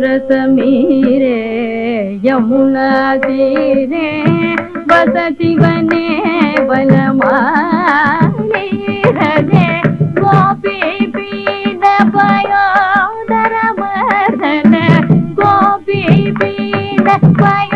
ரசமீரே யமுனா தீரே வசதி வனே வனமாரே கோபி பீட பயோதர மதன கோபி பீட பயோ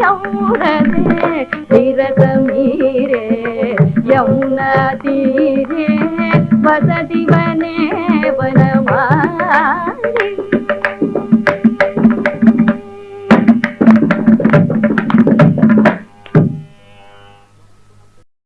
யமுனே விரதமீரே யமுனா தீரே வசதிவனே வனமாரி